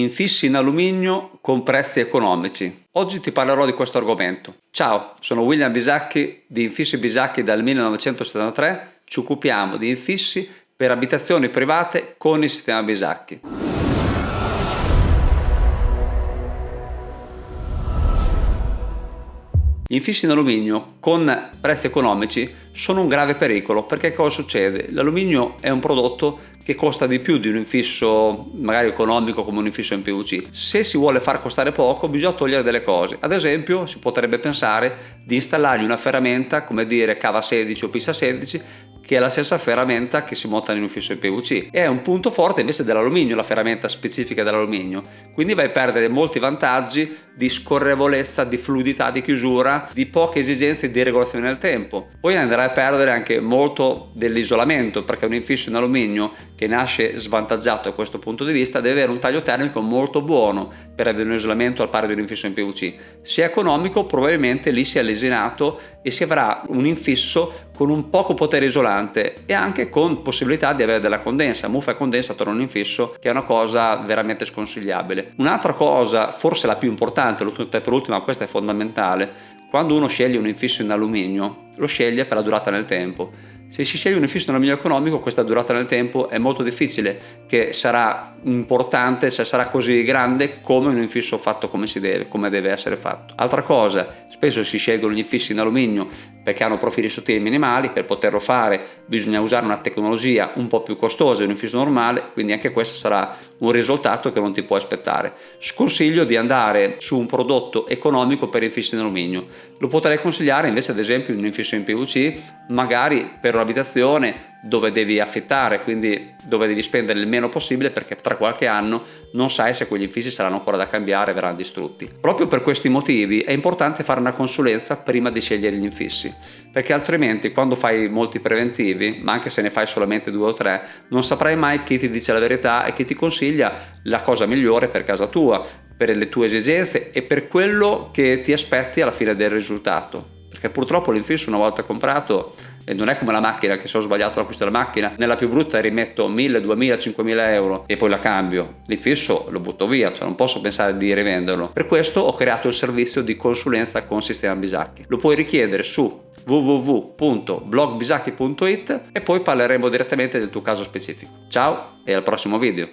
infissi in alluminio con prezzi economici. Oggi ti parlerò di questo argomento. Ciao, sono William Bisacchi di Infissi Bisacchi dal 1973. Ci occupiamo di infissi per abitazioni private con il sistema Bisacchi. Infissi in alluminio con prezzi economici sono un grave pericolo perché cosa succede? L'alluminio è un prodotto che costa di più di un infisso magari economico come un infisso in PVC. Se si vuole far costare poco bisogna togliere delle cose. Ad esempio si potrebbe pensare di installargli una ferramenta come dire cava 16 o pista 16 che è la stessa ferramenta che si monta in un fisso in PVC. È un punto forte invece dell'alluminio, la ferramenta specifica dell'alluminio. Quindi vai a perdere molti vantaggi di scorrevolezza, di fluidità di chiusura, di poche esigenze di regolazione nel tempo. Poi andrai a perdere anche molto dell'isolamento perché un infisso in alluminio che nasce svantaggiato da questo punto di vista deve avere un taglio termico molto buono per avere un isolamento al pari di un infisso in PVC. Se è economico probabilmente lì si è lesinato e si avrà un infisso con un poco potere isolante e anche con possibilità di avere della condensa, muffa e condensa attorno a un infisso che è una cosa veramente sconsigliabile. Un'altra cosa, forse la più importante, per ultima questa è fondamentale, quando uno sceglie un infisso in alluminio lo sceglie per la durata nel tempo se si sceglie un infisso in alluminio economico questa durata nel tempo è molto difficile che sarà importante se sarà così grande come un infisso fatto come si deve, come deve essere fatto. Altra cosa, spesso si scelgono gli infissi in alluminio perché hanno profili sottili minimali, per poterlo fare bisogna usare una tecnologia un po' più costosa di un infisso normale, quindi anche questo sarà un risultato che non ti puoi aspettare. Sconsiglio di andare su un prodotto economico per infissi in alluminio, lo potrei consigliare invece ad esempio un infisso in PVC, magari per un'abitazione dove devi affittare, quindi dove devi spendere il meno possibile perché tra qualche anno non sai se quegli infissi saranno ancora da cambiare e verranno distrutti. Proprio per questi motivi è importante fare una consulenza prima di scegliere gli infissi, perché altrimenti quando fai molti preventivi, ma anche se ne fai solamente due o tre, non saprai mai chi ti dice la verità e chi ti consiglia la cosa migliore per casa tua, per le tue esigenze e per quello che ti aspetti alla fine del risultato perché purtroppo l'infisso una volta comprato e non è come la macchina che se ho sbagliato l'acquisto della macchina nella più brutta rimetto 1000, 2000, 5000 euro e poi la cambio. L'infisso lo butto via cioè non posso pensare di rivenderlo. Per questo ho creato il servizio di consulenza con sistema Bisacchi. Lo puoi richiedere su www.blogbisacchi.it e poi parleremo direttamente del tuo caso specifico. Ciao e al prossimo video